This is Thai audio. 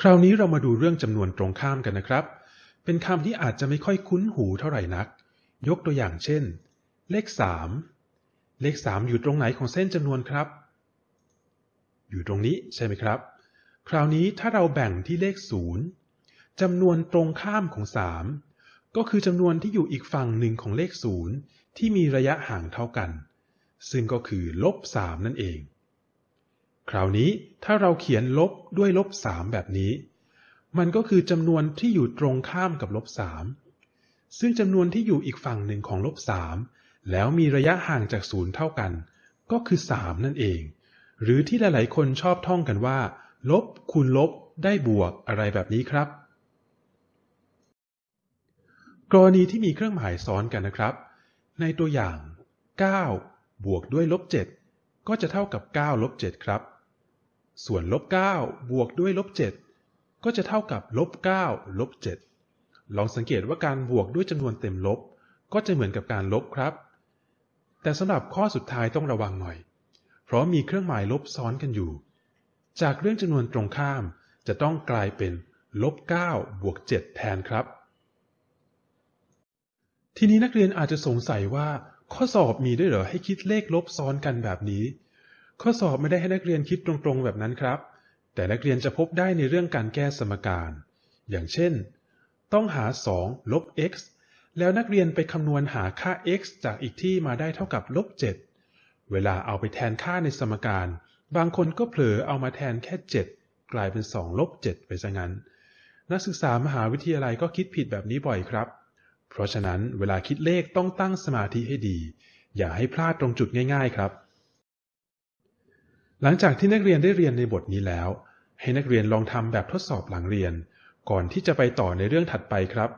คราวนี้เรามาดูเรื่องจำนวนตรงข้ามกันนะครับ เป็นคำที่อาจจะไม่ค่อยคุ้นหูเท่าไหร่นัก ยกตัวอย่างเช่น เลข 3 เลข 3 อยู่ตรงไหนของเส้นจำนวนครับ อยู่ตรงนี้ใช่ไหมครับ คราวนี้ถ้าเราแบ่งที่เลข 0จำนวนตรงข้ามของ 3 ก็คือจำนวนที่อยู่อีกฝั่งหนึ่งของเลข 0 ที่มีระยะห่างเท่ากัน ซึ่งก็คือลบ 3 นั่นเอง คราวนี้ถ้าเราเขียนลบด้วยลบ3แบบนี้ มันก็คือจำนวนที่อยู่ตรงข้ามกับลบ3ซึ่งจำนวนที่อยู่อีกฝั่งหนึ่งของลบ3แล้วมีระยะห่างจากศูนย์เท่ากัน ก็คือ3นั่นเอง หรือที่หลาย ๆ คนชอบท่องกันว่า ลบคูณลบได้บวกอะไรแบบนี้ครับ กรณีที่มีเครื่องหมายซ้อนกันนะครับ ในตัวอย่าง 9 บวกด้วยลบ7ก็จะเท่ากับ9ลบ7ครับ ส่วนลบ9บวกด้วยลบ7ก็จะเท่ากับลบ9ลบ7ลองสังเกตว่าการบวกด้วยจำนวนเต็มลบ ก็จะเหมือนกับการลบครับ แต่สำหรับข้อสุดท้ายต้องระวังหน่อย เพราะมีเครื่องหมายลบซ้อนกันอยู่ จากเรื่องจำนวนตรงข้ามจะต้องกลายเป็นลบ9บวก7แทนครับ ทีนี้นักเรียนอาจจะสงสัยว่า ข้อสอบมีด้วยเหรอให้คิดเลขลบซ้อนกันแบบนี้ ข้อสอบไม่ได้ให้นักเรียนคิดตรงๆแบบนั้นครับ แต่นักเรียนจะพบได้ในเรื่องการแก้สมการ อย่างเช่น ต้องหา 2 ลบ x แล้วนักเรียนไปคำนวณหาค่า x จากอีกที่มาได้เท่ากับลบ 7 เวลาเอาไปแทนค่าในสมการ บางคนก็เผลอเอามาแทนแค่ 7 กลายเป็น 2 ลบ 7 ไปซะงั้น นักศึกษามหาวิทยาลัยก็คิดผิดแบบนี้บ่อยครับ เพราะฉะนั้นเวลาคิดเลขต้องตั้งสมาธิให้ดี อย่าให้พลาดตรงจุดง่าย ๆ ครับ หลังจากที่นักเรียนได้เรียนในบทนี้แล้ว ให้นักเรียนลองทำแบบทดสอบหลังเรียน ก่อนที่จะไปต่อในเรื่องถัดไปครับ